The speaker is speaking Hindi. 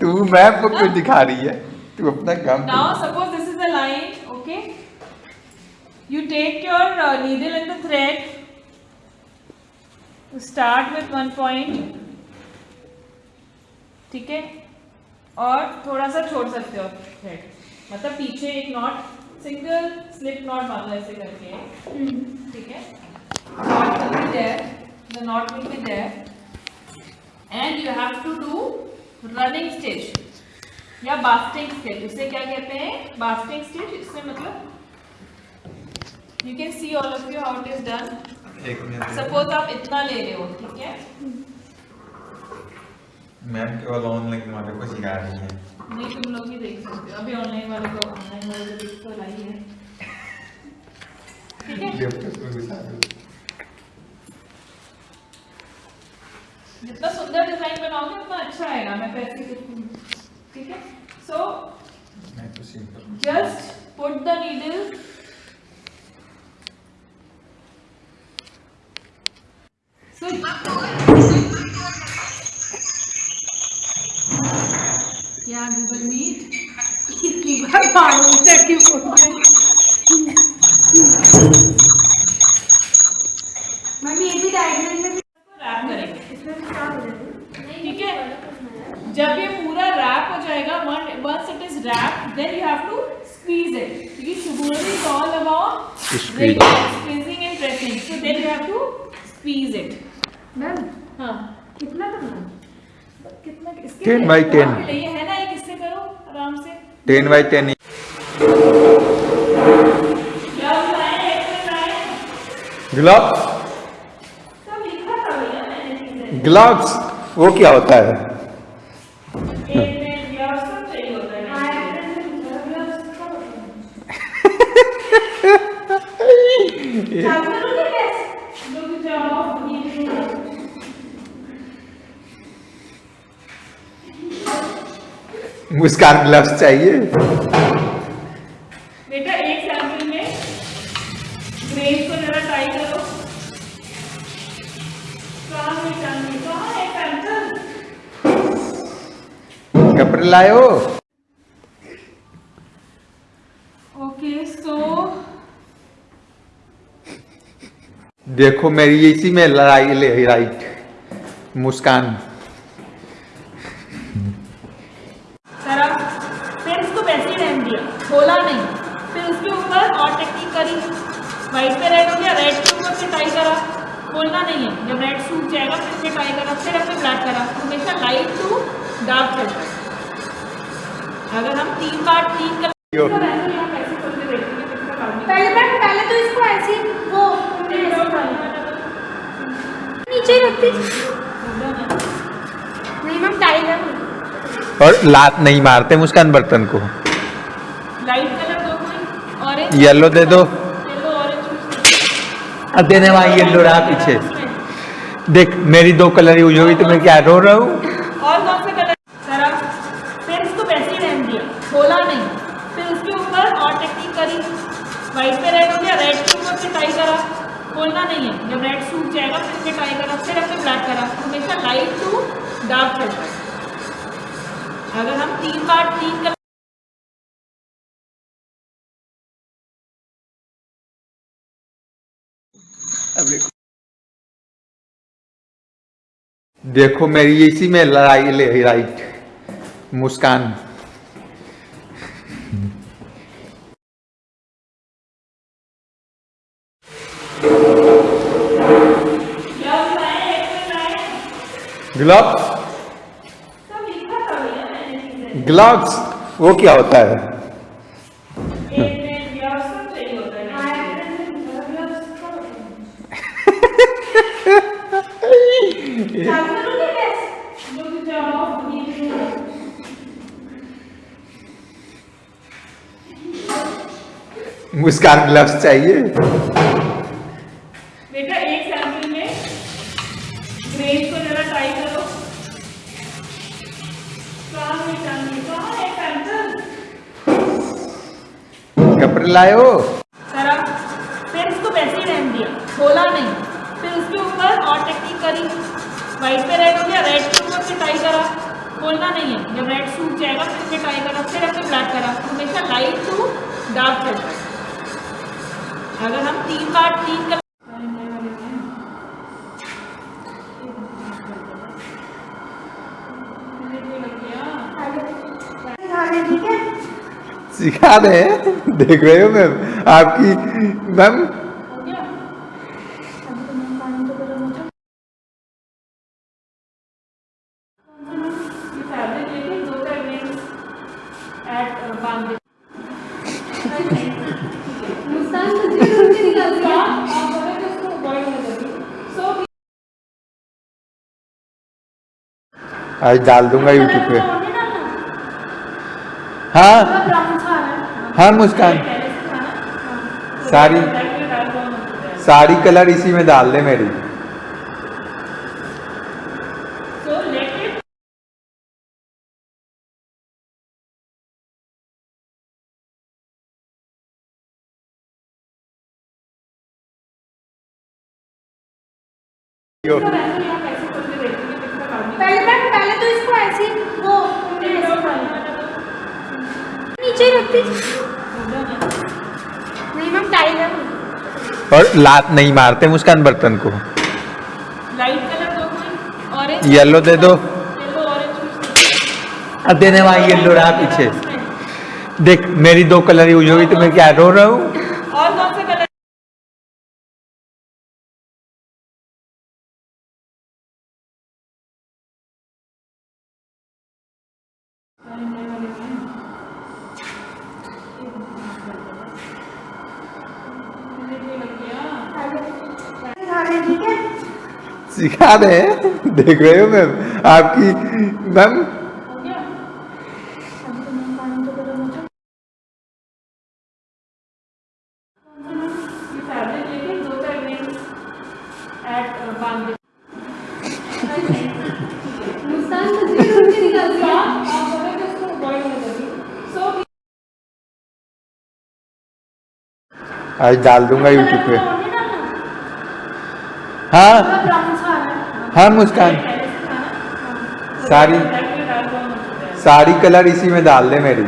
तू मैम को कुछ दिखा रही है? तू अपना काम now suppose this is a line okay you take your needle and the thread start with one point ठीक है? और थोड़ा सा छोड़ सकते हो थ्रेड मतलब पीछे एक नॉट सिंगल स्लिप नॉट बांधो ऐसे करके। ठीक है? Knot will be there. The knot will be there. And you have to do running stitch. या बास्टिंग स्टिच इसे क्या कहते हैं? बास्टिंग स्टिच इसमें मतलब you can see all of you how it is done suppose आप इतना ले रहे हो ठीक है? मैम केवल ऑनलाइन वाले को सिखा रही है। नहीं तुम लोग ही देख सकते हो। अभी ऑनलाइन वाले को ऑनलाइन वाले को देख तो लाई है है जितना सुंदर डिज़ाइन बनाओगे उतना अच्छा आएगा। मैं पैसे लिखूँगी ठीक है? So just put the just meat कितनी बार पानी तक मम्मी ये भी डायग्राम में रैप करेंगे ठीक है जब ये पूरा रैप हो जाएगा one once it is wrap then you have to squeeze it because sugar is all about squeezing squeezing and pressing so then you have to squeeze it ma'am हाँ कितना करना कितना इसके 10 by 10 ten by ten gloves gloves वो क्या होता है एक मिनट ग्लव्स सब चाहिए होता है ना रुक जाओ ये मुस्कान ग्लव्स चाहिए। बेटा एक सैंपल में ग्रेन को जरा टाई करो। है है कपड़े लाए हो ओके सो देखो मेरी इसी में लड़ाई ले राइट मुस्कान। रहने दिया खोला नहीं। फिर उसके ऊपर और टेक्निक करी। व्हाइट पे रेड हो गया रेड के ऊपर फिर टाई करा। खोलना नहीं है। जब रेड सूख जाएगा फिर से टाई करा फिर अपने ब्लैक करा। हमेशा लाइट टू डार्क चलता है अगर हम तीन बार तीन कलर काम नहीं पहले तो इसको ऐसे वो नीचे रखती। नहीं। मैम टाइगर और लात नहीं मारते मुस्कान बर्तन को। लाइट कलर दो कोई ऑरेंज येलो दे दो। येलो ऑरेंज अब देने वहाँ येलो रहा पीछे। देख मेरी दो कलर यूज़ हुई तो मैं क्या रो रहा हूँ। और कौन सा कलर? करा फिर इसको वैसे ही रहने दिया खोला नहीं। फिर उसके ऊपर और टेक्निक करी। व्हाइट पे रेड हो गया रेड के ऊपर फिर टाई करा। खोलना नहीं है। जब रेड सूख जाएगा फिर टाई करा। फिर अपने ब्लैक करा। हमेशा लाइट टू डार्क चलता है। अगर हम तीन बार तीन कलर देखो मेरी इसी में लड़ाई ले राइट मुस्कान। ग्लव्स? ग्लव्स? वो क्या होता है एक मिनट ग्लव्स सब चाहिए होता है ना रुक जाओ ये मुस्कान ग्लव्स चाहिए। बेटा एक सैंपल में ग्रेन को जरा टाई करो। कपड़े लाए हो करा। फिर इसको वैसे ही रहने दिया। खोला नहीं। फिर उसके ऊपर और टेक्निक करी। वाइट पे रेड हो गया रेड के ऊपर फिर टाई करा। खोलना नहीं है। जब रेड सूख जाएगा फिर फिर टाई करा। फिर हमने ब्लैक करा। हमेशा लाइट टू डार्क है। अगर हम तीन बार तीन कलर सिखा रहे हैं देख रहे हो मैम आपकी मैम। आज डाल दूँगा यूट्यूब पे। हाँ? है, मुस्कान। सारी सारी कलर इसी में डाल दे मेरी let it पहले मैम पहले तो इसको ऐसे ही वो नीचे ही रखती नहीं मैम टाइट और लात नहीं मारते मुस्कान बर्तन को। लाइट कलर दो कोई? ऑरेंज येलो दे दो। येलो ऑरेंज अब देने वाला येलो रहा पीछे। देख मेरी दो कलर यूज़ होगी तो मैं क्या रो रहा हूँ। और कौन सा कलर ठीक है सिखा रहे हैं देख रहे हो मैम आपकी मैम हो गया अभी तो मैं पानी तो गर्म हो जाए ये फैब्रिक लेके दो चार रिंग्स ऐड बाँध दे मुस्कान तुझे ढूंढ के निकाल दिया आप बोले देख रहे हो मैम? आपकी मैम? आज डाल दूँगा यूट्यूब पे पे हाँ ब्राउन सा आ रहा है। हाँ मुस्कान सारी सारी कलर इसी में डाल दे मेरी।